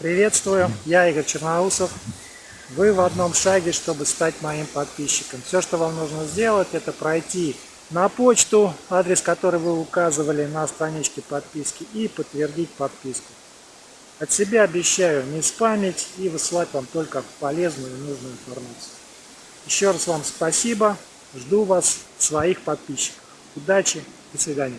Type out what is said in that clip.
Приветствую, я Игорь Черноусов. Вы в одном шаге, чтобы стать моим подписчиком. Все, что вам нужно сделать, это пройти на почту, адрес который вы указывали на страничке подписки, и подтвердить подписку. От себя обещаю не спамить и высылать вам только полезную и нужную информацию. Еще раз вам спасибо. Жду вас, своих подписчиков. Удачи, до свидания.